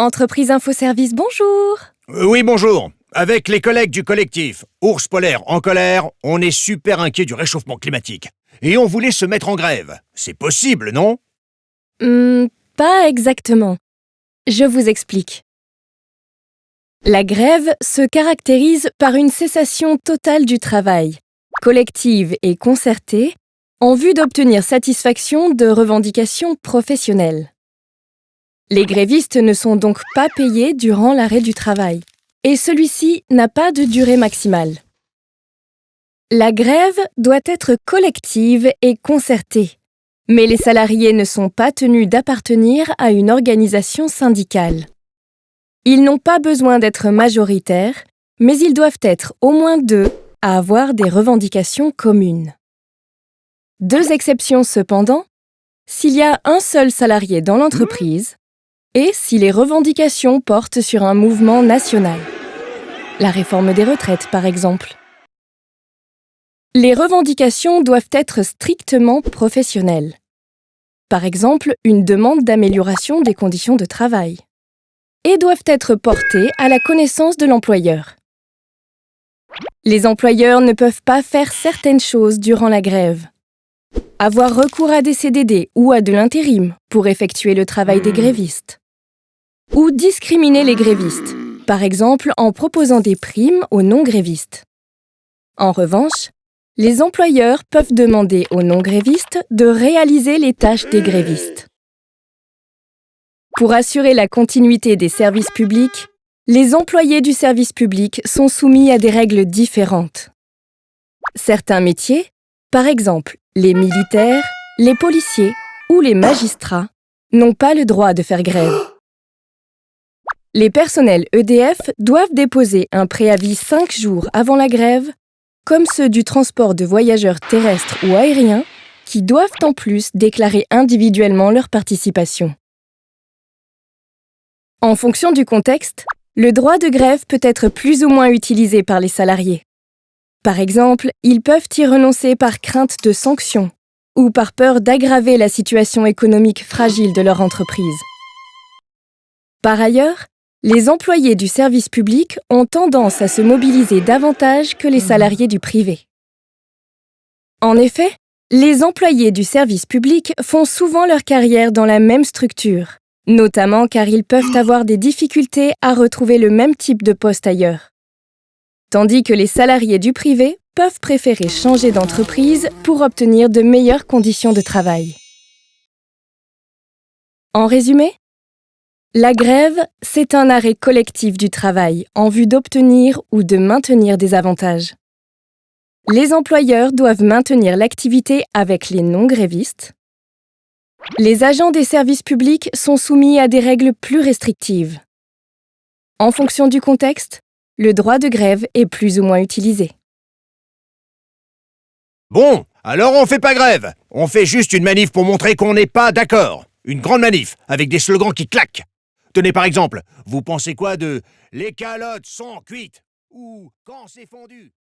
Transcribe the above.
Entreprise Infoservice, bonjour Euh, oui, bonjour. Avec les collègues du collectif Ours polaire en colère, on est super inquiet du réchauffement climatique. Et on voulait se mettre en grève. C'est possible, non? Hmm, Pas exactement. Je vous explique. La grève se caractérise par une cessation totale du travail, collective et concertée, en vue d'obtenir satisfaction de revendications professionnelles. Les grévistes ne sont donc pas payés durant l'arrêt du travail, et celui-ci n'a pas de durée maximale. La grève doit être collective et concertée, mais les salariés ne sont pas tenus d'appartenir à une organisation syndicale. Ils n'ont pas besoin d'être majoritaires, mais ils doivent être au moins deux à avoir des revendications communes. Deux exceptions cependant, s'il y a un seul salarié dans l'entreprise et si les revendications portent sur un mouvement national. La réforme des retraites, par exemple. Les revendications doivent être strictement professionnelles. Par exemple, une demande d'amélioration des conditions de travail. Et doivent être portées à la connaissance de l'employeur. Les employeurs ne peuvent pas faire certaines choses durant la grève. Avoir recours à des CDD ou à de l'intérim pour effectuer le travail des grévistes. Ou discriminer les grévistes, par exemple en proposant des primes aux non-grévistes. En revanche, les employeurs peuvent demander aux non-grévistes de réaliser les tâches des grévistes. Pour assurer la continuité des services publics, les employés du service public sont soumis à des règles différentes. Certains métiers, par exemple les militaires, les policiers ou les magistrats, n'ont pas le droit de faire grève. Les personnels EDF doivent déposer un préavis 5 jours avant la grève, comme ceux du transport de voyageurs terrestres ou aériens, qui doivent en plus déclarer individuellement leur participation. En fonction du contexte, le droit de grève peut être plus ou moins utilisé par les salariés. Par exemple, ils peuvent y renoncer par crainte de sanctions ou par peur d'aggraver la situation économique fragile de leur entreprise. Par ailleurs, les employés du service public ont tendance à se mobiliser davantage que les salariés du privé. En effet, les employés du service public font souvent leur carrière dans la même structure, notamment car ils peuvent avoir des difficultés à retrouver le même type de poste ailleurs. Tandis que les salariés du privé peuvent préférer changer d'entreprise pour obtenir de meilleures conditions de travail. En résumé, la grève, c'est un arrêt collectif du travail en vue d'obtenir ou de maintenir des avantages. Les employeurs doivent maintenir l'activité avec les non-grévistes. Les agents des services publics sont soumis à des règles plus restrictives. En fonction du contexte, le droit de grève est plus ou moins utilisé. Bon, alors on fait pas grève. On fait juste une manif pour montrer qu'on n'est pas d'accord. Une grande manif, avec des slogans qui claquent. Tenez par exemple, vous pensez quoi de « Les calottes sont cuites » ou « Quand c'est fondu »